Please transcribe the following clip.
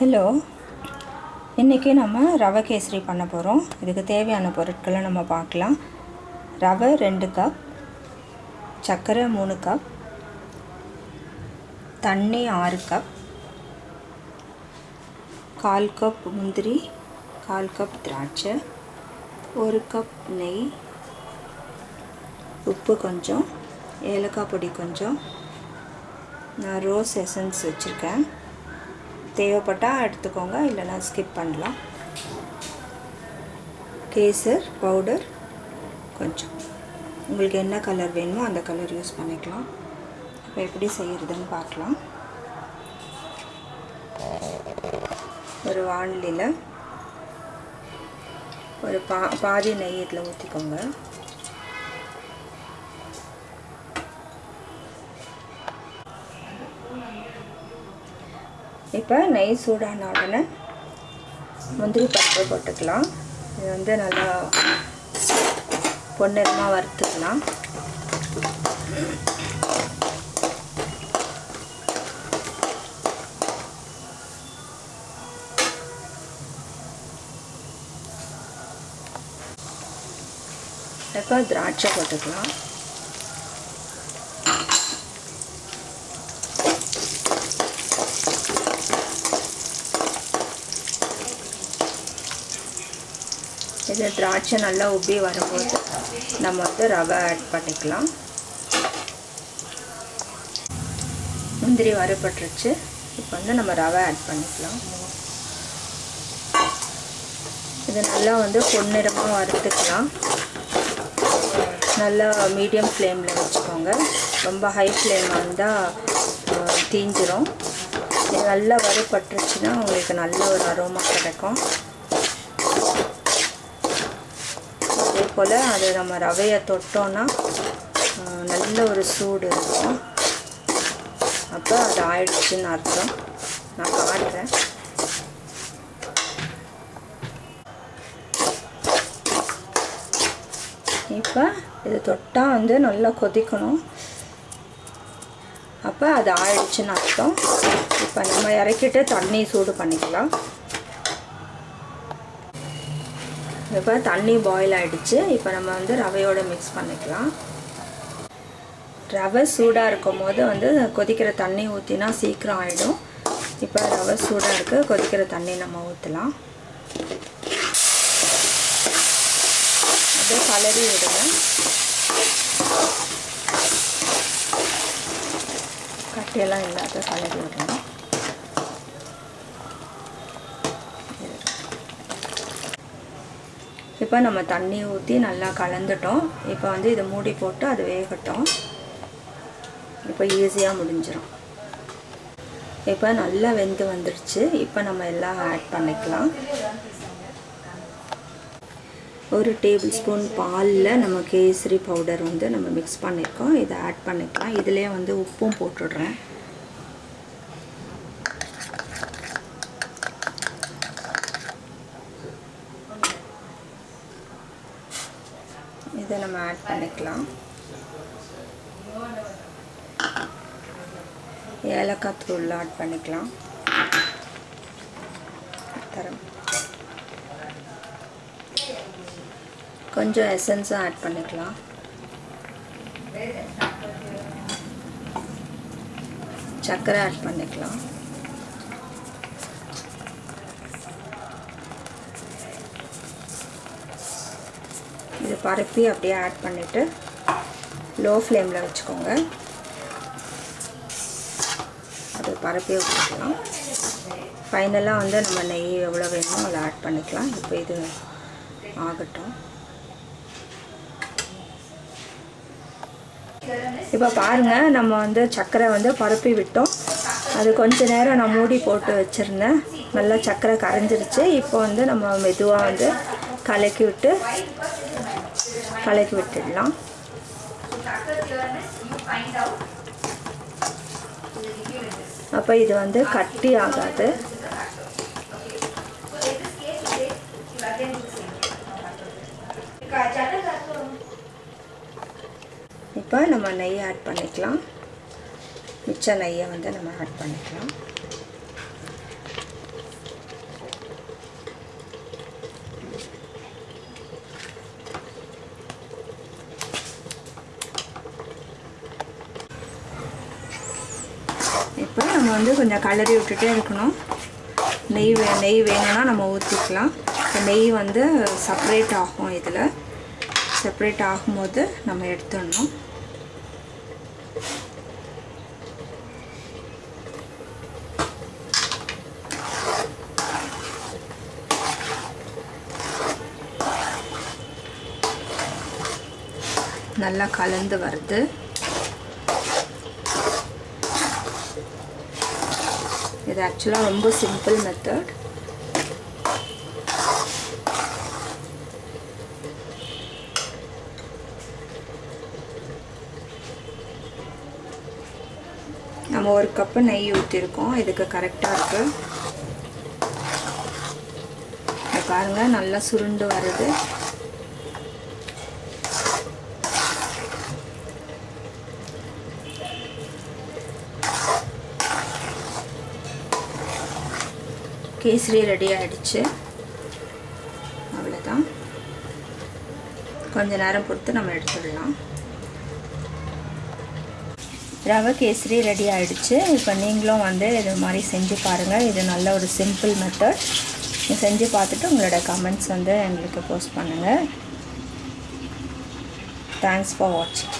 Hello. இன்றைக்கி நம்ம ரவை கேசரி பண்ண போகிறோம் இதுக்கு தேவையான பொருட்களை நம்ம பார்க்கலாம். ரவை ரெண்டு கப் சர்க்கரை மூணு கப் தண்ணி ஆறு கப் கால் கப் முந்திரி கால் கப் திராட்சை ஒரு கப் நெய் உப்பு கொஞ்சம் ஏலக்காய் பொடி கொஞ்சம். நான் ரோஸ் எசன்ஸ் வச்சுருக்கேன். தேவைப்பட்டால் எடுத்துக்கோங்க இல்லைனா ஸ்கிப் பண்ணலாம். கேசர் பவுடர் கொஞ்சம். உங்களுக்கு என்ன கலர் வேணுமோ அந்த கலர் யூஸ் பண்ணிக்கலாம். இப்போ எப்படி செய்கிறதுன்னு பார்க்கலாம். ஒரு வானிலையில் ஒரு பா பாதி நெய் இதில் ஊற்றிக்கோங்க இப்போ நெய் சூடான உடனே முந்திரி பருப்பு போட்டுக்கலாம். இது வந்து நல்லா பொன்னிறமாக வறுத்துக்கலாம். இப்போ திராட்சை போட்டுக்கலாம். இதில் திராட்சை நல்லா உப்பி வரும்போது நம்ம வந்து ரவை ஆட் பண்ணிக்கலாம். முந்திரி வறுபட்டுருச்சு. இப்போ வந்து நம்ம ரவை ஆட் பண்ணிக்கலாம். இது நல்லா வந்து பொன்னிறமாக வறுத்துக்கலாம். நல்லா மீடியம் ஃப்ளேமில் வச்சுக்கோங்க. ரொம்ப ஹை ஃப்ளேமாக இருந்தால் தீஞ்சிரும். நல்லா வறுபட்டுருச்சுன்னா உங்களுக்கு நல்ல ஒரு அரோமா கிடைக்கும். போல் அது நம்ம ரவையை தொட்டோன்னா நல்ல ஒரு சூடு இருக்கும். அப்போ அது ஆயிடுச்சுன்னு அர்த்தம். நான் காட்டுறேன். இப்போ இது தொட்டால் வந்து நல்லா கொதிக்கணும். அப்போ அது ஆயிடுச்சுன்னு அர்த்தம். இப்போ நம்ம இறக்கிட்டு தண்ணி சூடு பண்ணிக்கலாம். இப்போ தண்ணி பாயில் ஆகிடுச்சு இப்போ நம்ம வந்து ரவையோடு மிக்ஸ் பண்ணிக்கலாம். ரவை சூடாக இருக்கும் போது வந்து கொதிக்கிற தண்ணி ஊற்றினா சீக்கிரம் ஆகிடும் இப்போ ரவை சூடாக இருக்குது கொதிக்கிற தண்ணி நம்ம ஊற்றலாம் அப்படியே கலரி விடுங்க. கட்டியெல்லாம் இல்லாத கலரி விடணும் இப்போ நம்ம தண்ணி ஊற்றி நல்லா கலந்துட்டோம். இப்போ வந்து இதை மூடி போட்டு அது வேகட்டும். இப்போ ஈஸியாக முடிஞ்சிடும் இப்போ நல்லா வெந்து வந்துடுச்சு இப்போ நம்ம எல்லாம் ஆட் பண்ணிக்கலாம். ஒரு டேபிள் ஸ்பூன் பாலில் நம்ம கேசரி பவுடர் வந்து நம்ம மிக்ஸ் பண்ணியிருக்கோம் இதை ஆட் பண்ணிக்கலாம். இதிலே வந்து உப்பும் போட்டுடுறேன். இதை நம்ம ஆட் பண்ணிக்கலாம் ஏலக்காய் தூள் ஆட் பண்ணிக்கலாம் தரம் கொஞ்சம் எசன்ஸும் ஆட் பண்ணிக்கலாம் சர்க்கரை ஆட் பண்ணிக்கலாம் இது பரப்பி அப்படியே ஆட் பண்ணிவிட்டு லோ ஃப்ளேமில் வச்சுக்கோங்க. அது பரப்பி விட்டுக்கலாம் ஃபைனலாக வந்து நம்ம நெய் எவ்வளோ வேணுமோ அதை ஆட் பண்ணிக்கலாம். இப்போ இது ஆகட்டும். இப்போ பாருங்கள் நம்ம வந்து சர்க்கரை வந்து பரப்பி விட்டோம். அது கொஞ்ச நேரம் நான் மூடி போட்டு வச்சுருந்தேன். நல்லா சர்க்கரை கரைஞ்சிருச்சு. இப்போ வந்து நம்ம மெதுவாக வந்து கலக்கி விட்டு கலக்கி விட்டுடலாம். அப்போ இது வந்து கட்டி ஆகாது. இப்போ நம்ம நெய் ஆட் பண்ணிக்கலாம். மிச்ச நெய்யை வந்து நம்ம ஆட் பண்ணிக்கலாம். வந்து கொஞ்சம் கலரி விட்டுட்டே இருக்கணும். நெய் வே நெய் வேணும்னா நம்ம ஊற்றிக்கலாம் இப்போ நெய் வந்து செப்ரேட் ஆகும் இதில். செப்ரேட் ஆகும்போது நம்ம எடுத்துடணும். நல்லா கலந்து வருது. இது ஆக்சுவலாக ரொம்ப சிம்பிள் மெத்தட் நம்ம ஒரு கப்பு நெய் ஊற்றிருக்கோம் இதுக்கு கரெக்டாக இருக்கு. பாருங்கள் பாருங்க நல்லா சுருண்டு வருது. கேசரி ரெடி ஆகிடுச்சு அவ்வளோதான் கொஞ்ச நேரம் பொறுத்து நம்ம எடுத்துடலாம். ரவை கேசரி ரெடி ஆகிடுச்சு இப்போ நீங்களும் வந்து இது மாதிரி செஞ்சு பாருங்கள் இது நல்ல ஒரு சிம்பிள் மெத்தட் செஞ்சு பார்த்துட்டு உங்களோட கமெண்ட்ஸ் வந்து எங்களுக்கு போஸ்ட் பண்ணுங்கள் தேங்க்ஸ் ஃபார் வாட்சிங்